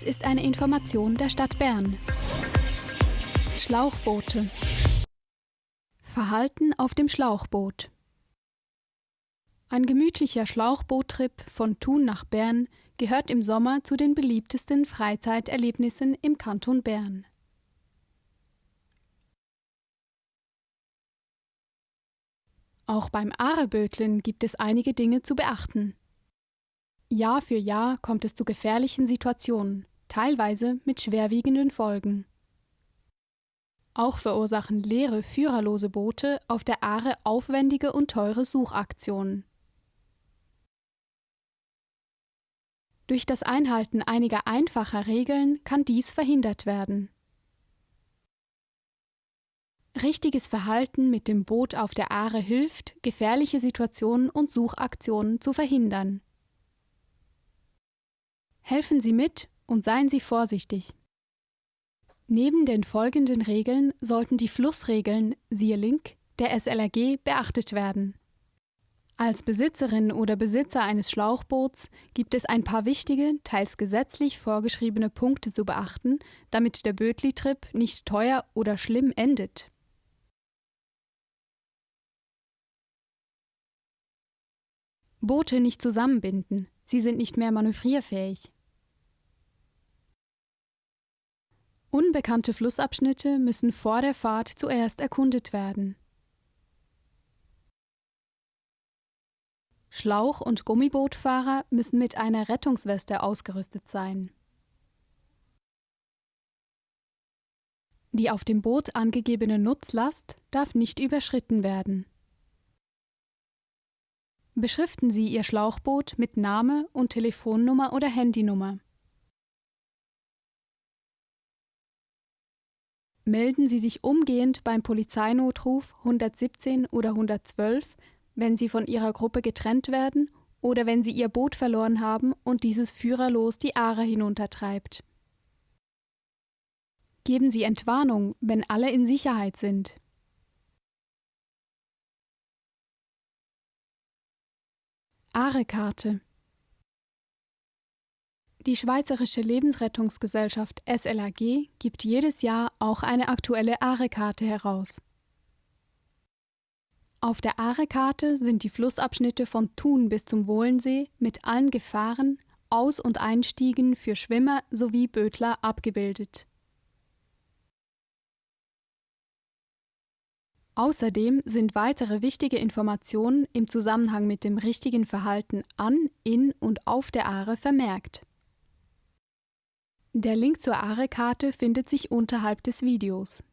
Dies ist eine Information der Stadt Bern. Schlauchboote. Verhalten auf dem Schlauchboot. Ein gemütlicher Schlauchboottrip von Thun nach Bern gehört im Sommer zu den beliebtesten Freizeiterlebnissen im Kanton Bern. Auch beim Arebötlen gibt es einige Dinge zu beachten. Jahr für Jahr kommt es zu gefährlichen Situationen, teilweise mit schwerwiegenden Folgen. Auch verursachen leere, führerlose Boote auf der Aare aufwendige und teure Suchaktionen. Durch das Einhalten einiger einfacher Regeln kann dies verhindert werden. Richtiges Verhalten mit dem Boot auf der Aare hilft, gefährliche Situationen und Suchaktionen zu verhindern. Helfen Sie mit und seien Sie vorsichtig. Neben den folgenden Regeln sollten die Flussregeln, siehe Link, der SLRG beachtet werden. Als Besitzerin oder Besitzer eines Schlauchboots gibt es ein paar wichtige, teils gesetzlich vorgeschriebene Punkte zu beachten, damit der Bötli-Trip nicht teuer oder schlimm endet. Boote nicht zusammenbinden, sie sind nicht mehr manövrierfähig. Unbekannte Flussabschnitte müssen vor der Fahrt zuerst erkundet werden. Schlauch- und Gummibootfahrer müssen mit einer Rettungsweste ausgerüstet sein. Die auf dem Boot angegebene Nutzlast darf nicht überschritten werden. Beschriften Sie Ihr Schlauchboot mit Name und Telefonnummer oder Handynummer. Melden Sie sich umgehend beim Polizeinotruf 117 oder 112, wenn Sie von Ihrer Gruppe getrennt werden oder wenn Sie Ihr Boot verloren haben und dieses führerlos die Aare hinuntertreibt. Geben Sie Entwarnung, wenn alle in Sicherheit sind. Aare-Karte Die Schweizerische Lebensrettungsgesellschaft SLAG gibt jedes Jahr auch eine aktuelle Aare-Karte heraus. Auf der Aare-Karte sind die Flussabschnitte von Thun bis zum Wohlensee mit allen Gefahren, Aus- und Einstiegen für Schwimmer sowie Bötler abgebildet. Außerdem sind weitere wichtige Informationen im Zusammenhang mit dem richtigen Verhalten an, in und auf der Aare vermerkt. Der Link zur Aare-Karte findet sich unterhalb des Videos.